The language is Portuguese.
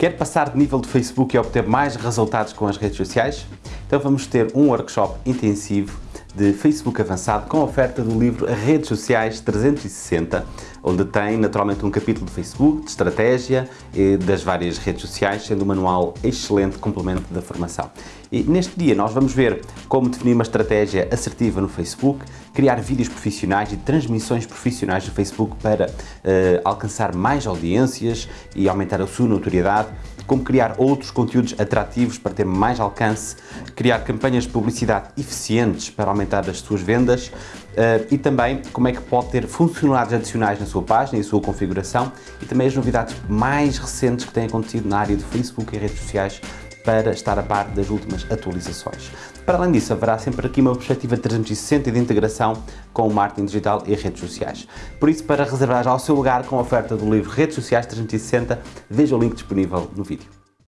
Quer passar de nível de Facebook e obter mais resultados com as redes sociais? Então vamos ter um workshop intensivo de Facebook avançado com a oferta do livro Redes Sociais 360, onde tem naturalmente um capítulo de Facebook, de estratégia e das várias redes sociais, sendo um manual excelente complemento da formação. E neste dia nós vamos ver como definir uma estratégia assertiva no Facebook, criar vídeos profissionais e transmissões profissionais no Facebook para uh, alcançar mais audiências e aumentar a sua notoriedade, como criar outros conteúdos atrativos para ter mais alcance, criar campanhas de publicidade eficientes para aumentar as suas vendas uh, e também como é que pode ter funcionalidades adicionais na sua página e sua configuração e também as novidades mais recentes que têm acontecido na área do Facebook e redes sociais para estar a par das últimas atualizações. Para além disso, haverá sempre aqui uma perspectiva 360 de integração com o marketing digital e redes sociais. Por isso, para reservar já o seu lugar com a oferta do livro Redes Sociais 360, veja o link disponível no vídeo.